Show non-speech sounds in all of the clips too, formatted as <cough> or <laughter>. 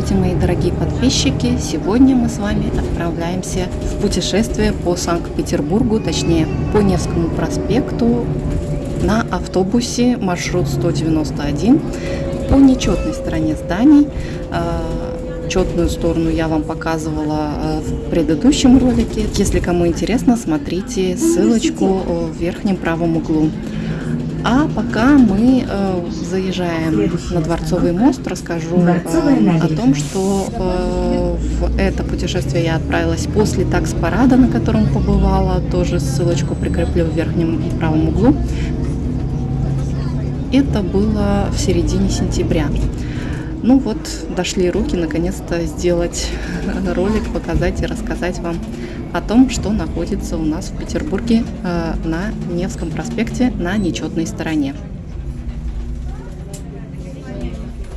Здравствуйте, мои дорогие подписчики! Сегодня мы с вами отправляемся в путешествие по Санкт-Петербургу, точнее по Невскому проспекту на автобусе маршрут 191 по нечетной стороне зданий. А, четную сторону я вам показывала а, в предыдущем ролике. Если кому интересно, смотрите ссылочку в верхнем правом углу. А пока мы э, заезжаем на Дворцовый мост, расскажу э, о том, что э, в это путешествие я отправилась после такс-парада, на котором побывала. Тоже ссылочку прикреплю в верхнем правом углу. Это было в середине сентября. Ну вот, дошли руки наконец-то сделать <laughs> ролик, показать и рассказать вам о том, что находится у нас в Петербурге э, на Невском проспекте на нечетной стороне.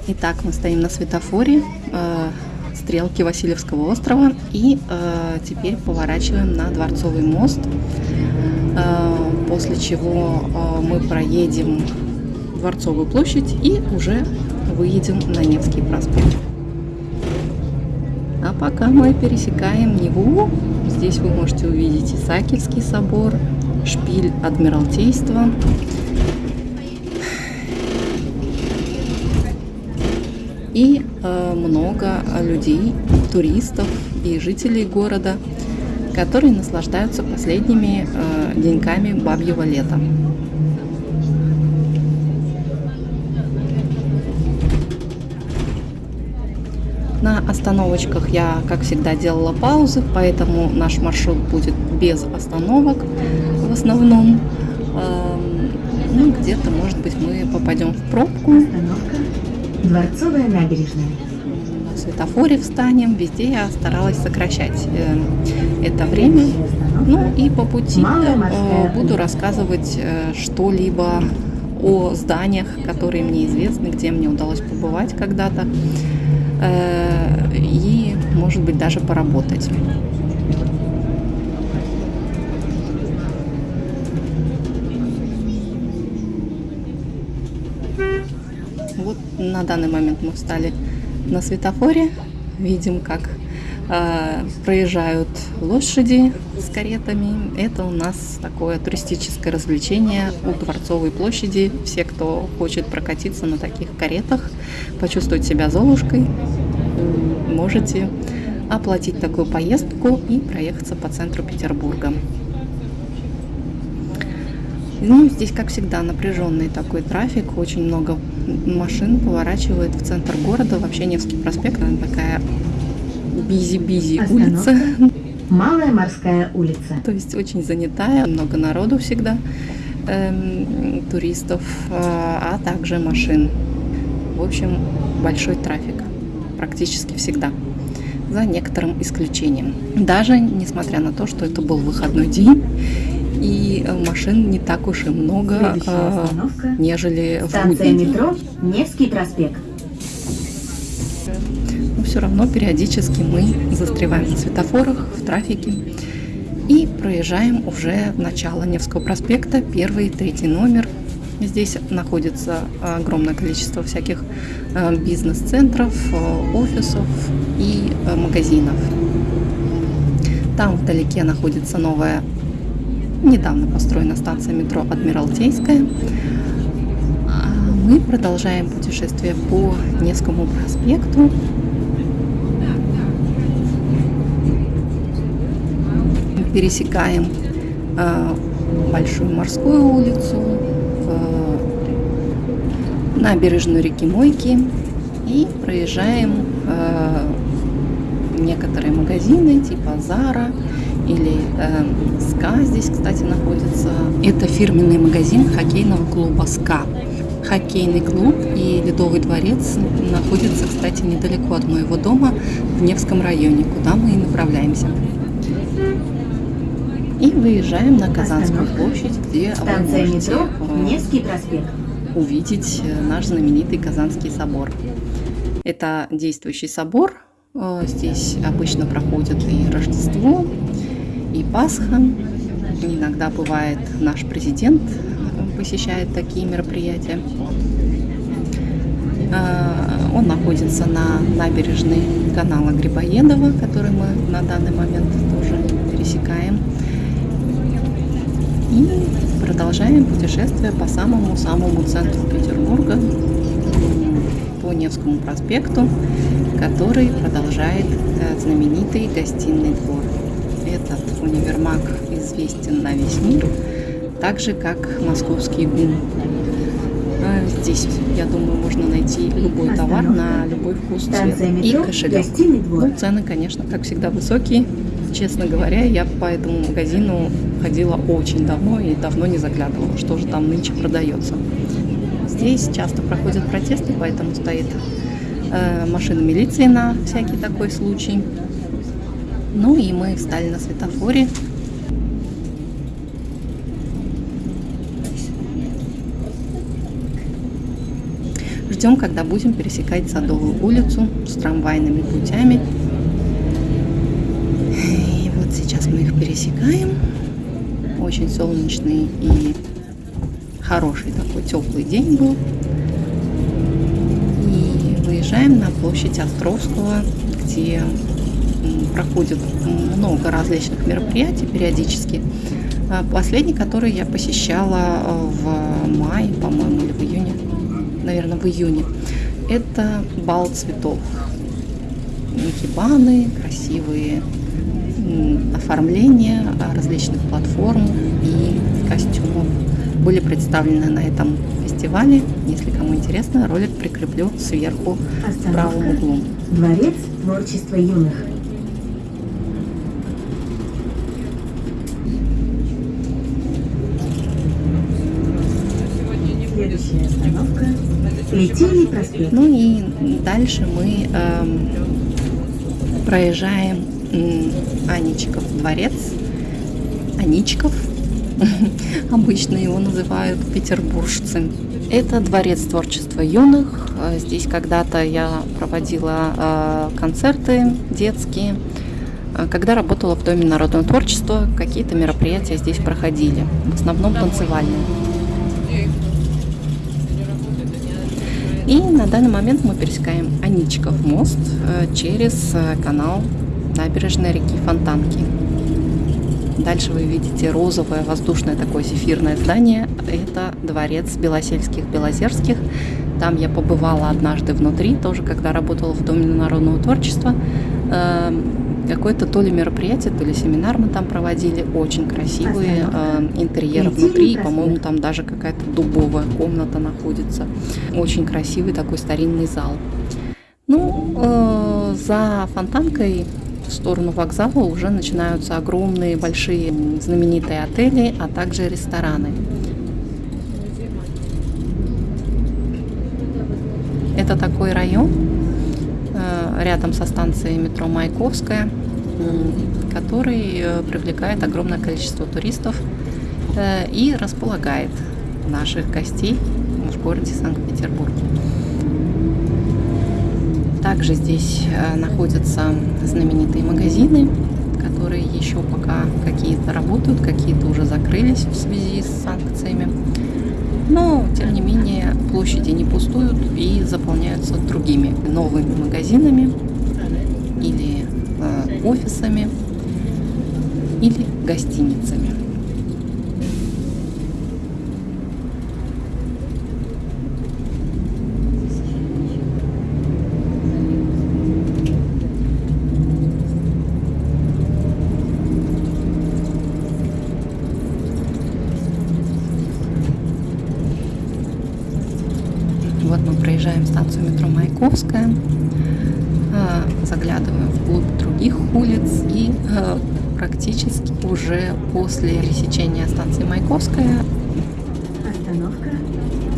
Итак, мы стоим на светофоре э, стрелки Васильевского острова и э, теперь поворачиваем на Дворцовый мост, после чего мы проедем Дворцовую площадь и уже выедем на Невский проспект. А пока мы пересекаем Неву, здесь вы можете увидеть Исаакиевский собор, шпиль Адмиралтейства. И э, много людей, туристов и жителей города, которые наслаждаются последними э, деньками бабьего лета. На остановочках я, как всегда, делала паузы, поэтому наш маршрут будет без остановок в основном. Эм, ну, где-то, может быть, мы попадем в пробку. Остановка Дворцовая набережная. На светофоре встанем. Везде я старалась сокращать э, это время. Ну и по пути э, буду рассказывать э, что-либо о зданиях, которые мне известны, где мне удалось побывать когда-то. Э, и, может быть, даже поработать. Вот на данный момент мы встали на светофоре, видим, как проезжают лошади с каретами. Это у нас такое туристическое развлечение у Дворцовой площади. Все, кто хочет прокатиться на таких каретах, почувствовать себя Золушкой, можете оплатить такую поездку и проехаться по центру Петербурга. Ну, здесь, как всегда, напряженный такой трафик, очень много машин поворачивает в центр города. Вообще Невский проспект, она такая бизи-бизи улица. Малая морская улица. То есть очень занятая, много народу всегда, эм, туристов, а, а также машин. В общем, большой трафик практически всегда, за некоторым исключением. Даже несмотря на то, что это был выходной день, и э, машин не так уж и много, а, нежели в будний день. метро Невский проспект. Но все равно периодически мы застреваем на светофорах, в трафике и проезжаем уже начало Невского проспекта, первый, третий номер, Здесь находится огромное количество всяких э, бизнес-центров, э, офисов и э, магазинов. Там вдалеке находится новая, недавно построена станция метро Адмиралтейская. Мы продолжаем путешествие по Невскому проспекту. Пересекаем Большую морскую улицу, набережную реки Мойки и проезжаем э, некоторые магазины типа Зара или э, СКА здесь, кстати, находится. Это фирменный магазин хоккейного клуба СКА. Хоккейный клуб и Ледовый дворец находятся, кстати, недалеко от моего дома в Невском районе, куда мы и направляемся. И выезжаем на Казанскую площадь, где вы можете э, увидеть э, наш знаменитый Казанский собор. Это действующий собор. Э, здесь обычно проходит и Рождество, и Пасха. Иногда бывает наш президент посещает такие мероприятия. Э, Он находится на набережной канала Грибоедова, который мы на данный момент тоже пересекаем. И продолжаем путешествие по самому-самому центру Петербурга, по Невскому проспекту, который продолжает э, знаменитый гостиный двор. Этот универмаг известен на весь мир, так же как московский ГУМ. А здесь, я думаю, можно найти любой товар на любой вкус, цвет и кошелек. Ну, цены, конечно, как всегда, высокие. Честно говоря, я по этому магазину ходила очень давно и давно не заглядывала, что же там нынче продается. Здесь часто проходят протесты, поэтому стоит э, машина милиции на всякий такой случай. Ну и мы встали на светофоре. Ждем, когда будем пересекать Садовую улицу с трамвайными путями. И вот сейчас мы их пересекаем. Очень солнечный и хороший такой теплый день был. И выезжаем на площадь Островского, где проходит много различных мероприятий периодически. А последний, который я посещала э, в мае, по-моему, или в июне, наверное, в июне, это бал цветов. Никибаны, красивые оформления различных платформ и костюмов были представлены на этом фестивале. Если кому интересно, ролик прикреплю сверху в правом углу. Дворец творчества юных. Следующая остановка Литейный проспект. Ну и дальше мы эм, проезжаем Аничков дворец. Аничков <laughs> обычно его называют петербуржцы. Это дворец творчества юных. Э, здесь когда-то я проводила э, концерты детские. Э, когда работала в Доме народного творчества, какие-то мероприятия здесь проходили, в основном танцевальные. И на данный момент мы пересекаем Аничков мост через канал набережной реки Фонтанки. Дальше вы видите розовое воздушное такое зефирное здание. Это дворец Белосельских-Белозерских. Там я побывала однажды внутри, тоже когда работала в Доме народного творчества. Какое-то то ли мероприятие, то ли семинар мы там проводили. Очень красивые э, интерьеры внутри. По-моему, там даже какая-то дубовая комната находится. Очень красивый такой старинный зал. Ну, э, за фонтанкой в сторону вокзала уже начинаются огромные, большие, знаменитые отели, а также рестораны. Это такой район рядом со станцией метро Маяковская, который э, привлекает огромное количество туристов э, и располагает наших гостей в городе Санкт-Петербург. Также здесь э, находятся знаменитые магазины, которые еще пока какие-то работают, какие-то уже закрылись в связи с санкциями. Но, тем не менее, площади не пустуют и заполняются другими новыми магазинами или э, офисами или гостиницами. Проезжаем станцию метро Маяковская, а, заглядываем вглубь других улиц и а, практически уже после пересечения станции Маяковская. Остановка.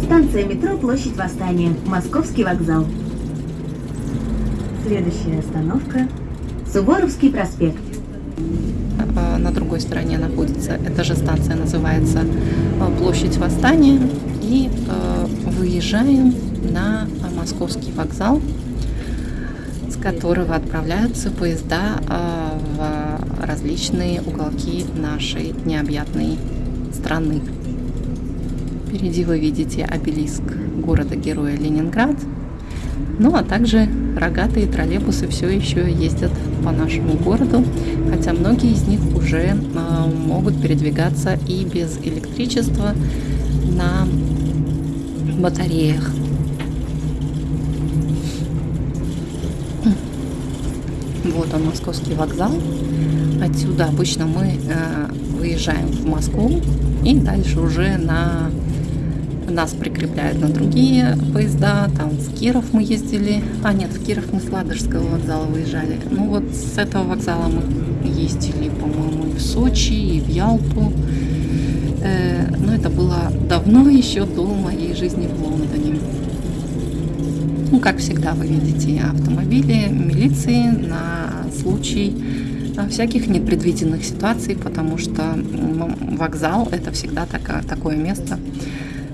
Станция метро Площадь Восстания. Московский вокзал. Следующая остановка. Суворовский проспект. А, на другой стороне находится, эта же станция называется Площадь Восстания. И выезжаем на московский вокзал, с которого отправляются поезда а, в различные уголки нашей необъятной страны. Впереди вы видите обелиск города-героя Ленинград, Ну а также рогатые троллейбусы все еще ездят по нашему городу, хотя многие из них уже э, могут передвигаться и без электричества на батареях. Вот он, московский вокзал. Отсюда обычно мы э, выезжаем в Москву и дальше уже на нас прикрепляют на другие поезда. Там в Киров мы ездили. А, нет, в Киров мы с Ладожского вокзала выезжали. Ну вот с этого вокзала мы ездили, по-моему, и в Сочи, и в Ялту. Э, но это было давно еще до моей жизни в Лондоне. Ну, как всегда, вы видите автомобили милиции на случай э, всяких непредвиденных ситуаций, потому что вокзал это всегда такое, место,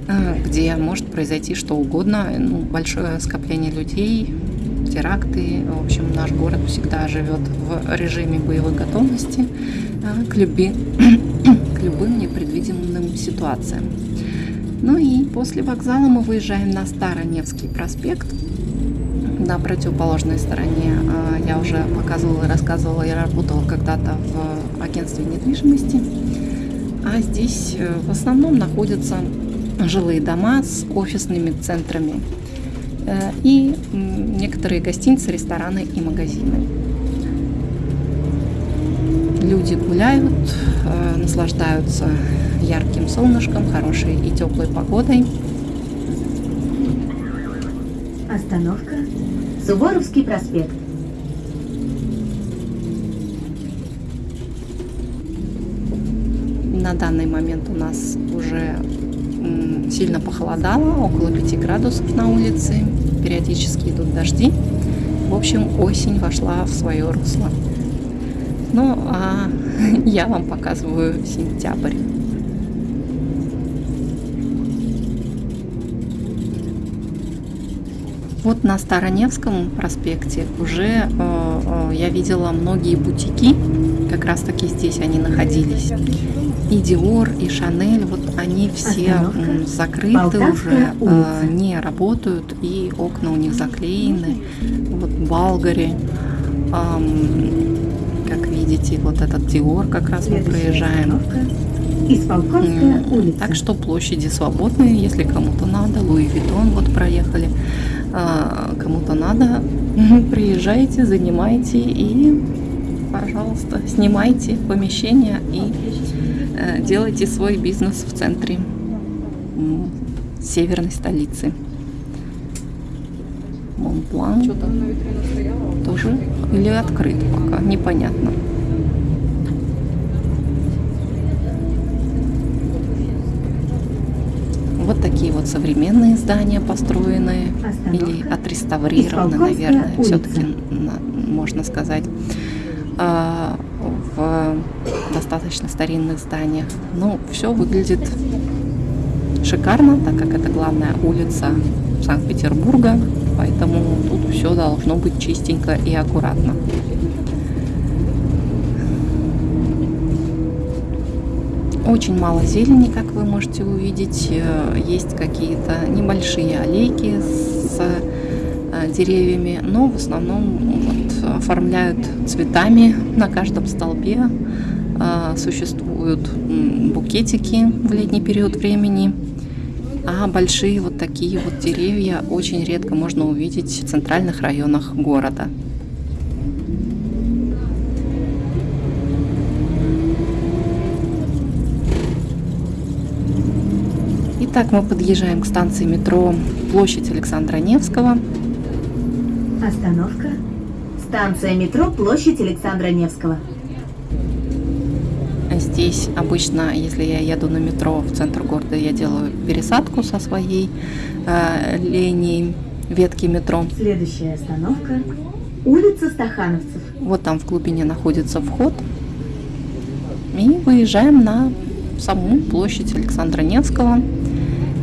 э, где может произойти что угодно, ну, большое скопление людей, теракты. В общем, наш город всегда живет в режиме боевой готовности э, к, люби, к любым непредвиденным ситуациям. Ну и после вокзала мы выезжаем на Староневский проспект. На противоположной стороне а, я уже показывала и рассказывала, я работала когда-то в агентстве недвижимости. А здесь э, в основном находятся жилые дома с офисными центрами э, и некоторые гостиницы, рестораны и магазины. Люди гуляют, э, наслаждаются ярким солнышком, хорошей и теплой погодой. Остановка Суворовский проспект. На данный момент у нас уже сильно похолодало, около 5 градусов на улице, периодически идут дожди. В общем, осень вошла в свое русло. Ну, а <laughs> я вам показываю сентябрь. Вот на Староневском проспекте уже э, э, я видела многие бутики, как раз таки здесь они находились. И Диор, и Шанель, вот они все м, закрыты Полтавская уже, э, не работают, и окна у них заклеены. Вот Балгари, как видите, вот этот Диор как раз мы проезжаем. Так что площади свободные, если кому-то надо. Луи Виттон вот проехали. А, Кому-то надо, <laughs> приезжайте, занимайте и, пожалуйста, снимайте помещение и э, делайте свой бизнес в центре северной столицы. Монблан тоже или открыт пока, непонятно. Вот такие вот современные здания построенные или Остановка. отреставрированы, Исполкомская наверное, все-таки можно сказать, а, в достаточно старинных зданиях. Ну, все выглядит шикарно, так как это главная улица Санкт-Петербурга, поэтому тут все должно быть чистенько и аккуратно. Очень мало зелени, как вы можете увидеть. Э, Есть какие-то небольшие аллейки с э, деревьями, но в основном вот, оформляют цветами на каждом столбе. Э, Существуют букетики в летний период времени. А большие вот такие вот деревья очень редко можно увидеть в центральных районах города. Итак, мы подъезжаем к станции метро Площадь Александра Невского. Остановка. Станция метро Площадь Александра Невского. Здесь обычно, если я еду на метро в центр города, я делаю пересадку со своей э, линии ветки метро. Следующая остановка. Улица Стахановцев. Вот там в глубине находится вход. И выезжаем на саму площадь Александра Невского,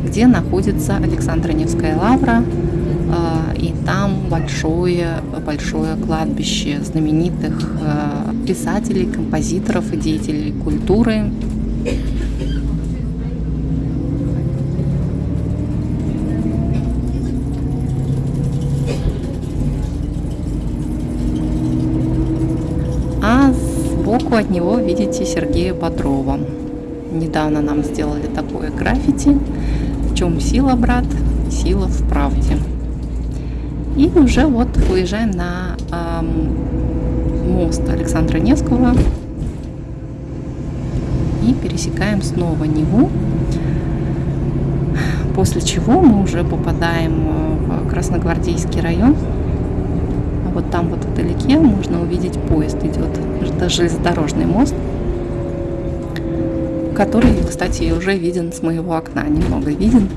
где находится Александра Невская лавра, э, и там большое, большое кладбище знаменитых э, писателей, композиторов и деятелей культуры. А сбоку от него видите Сергея Бодрова. Недавно нам сделали такое граффити. Чем сила, брат? Сила в правде. И уже вот выезжаем на эм, мост Александра Невского и пересекаем снова Неву. После чего мы уже попадаем в Красногвардейский район. А вот там вот вдалеке можно увидеть поезд идет. Это железнодорожный мост, который, кстати, уже виден с моего окна, немного виден.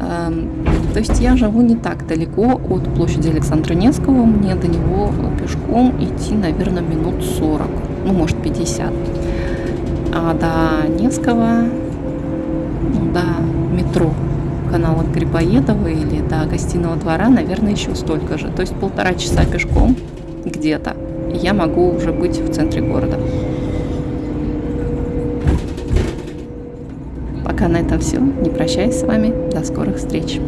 Эм, то есть я живу не так далеко от площади Александра Невского, мне до него пешком идти, наверное, минут 40, ну, может, 50. А до Невского, ну, до метро канала Грибоедова или до гостиного двора, наверное, еще столько же. То есть полтора часа пешком где-то, я могу уже быть в центре города. На этом все. Не прощаюсь с вами. До скорых встреч.